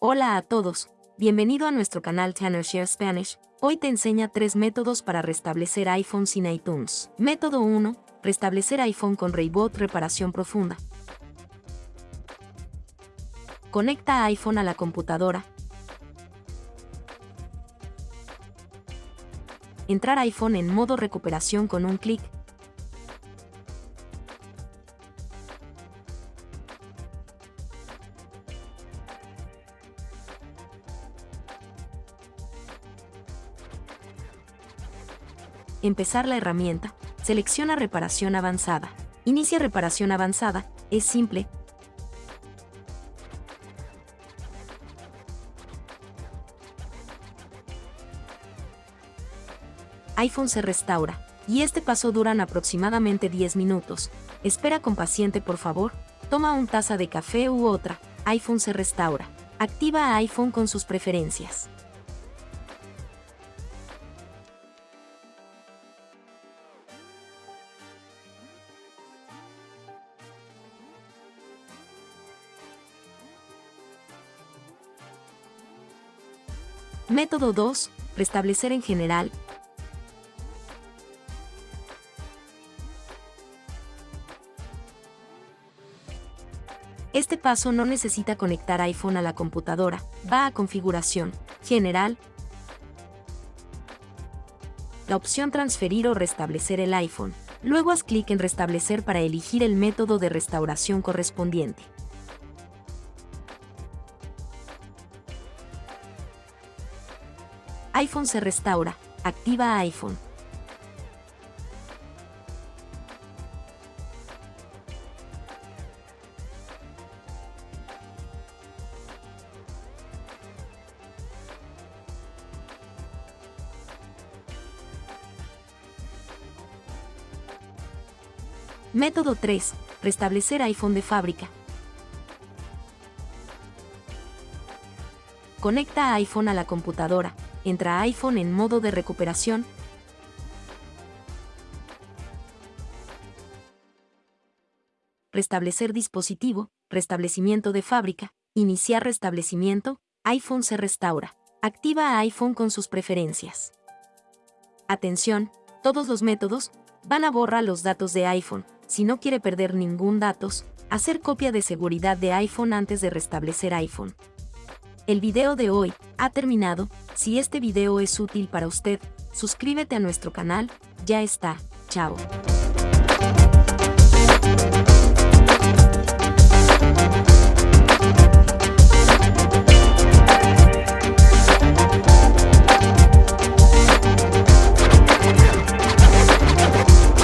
Hola a todos, bienvenido a nuestro canal Tanner Share Spanish. Hoy te enseña tres métodos para restablecer iPhone sin iTunes. Método 1. Restablecer iPhone con Reboot Reparación Profunda. Conecta iPhone a la computadora. Entrar iPhone en modo recuperación con un clic. Empezar la herramienta. Selecciona reparación avanzada. Inicia reparación avanzada. Es simple. iPhone se restaura. Y este paso duran aproximadamente 10 minutos. Espera con paciente por favor. Toma un taza de café u otra. iPhone se restaura. Activa iPhone con sus preferencias. Método 2. Restablecer en general. Este paso no necesita conectar iPhone a la computadora, va a Configuración, General, la opción Transferir o restablecer el iPhone. Luego haz clic en Restablecer para elegir el método de restauración correspondiente. iPhone se restaura. Activa iPhone. Método 3. Restablecer iPhone de fábrica. Conecta iPhone a la computadora entra iPhone en modo de recuperación. Restablecer dispositivo, restablecimiento de fábrica, iniciar restablecimiento, iPhone se restaura. Activa iPhone con sus preferencias. Atención, todos los métodos van a borrar los datos de iPhone. Si no quiere perder ningún datos, hacer copia de seguridad de iPhone antes de restablecer iPhone. El video de hoy ha terminado, si este video es útil para usted, suscríbete a nuestro canal, ya está, chao.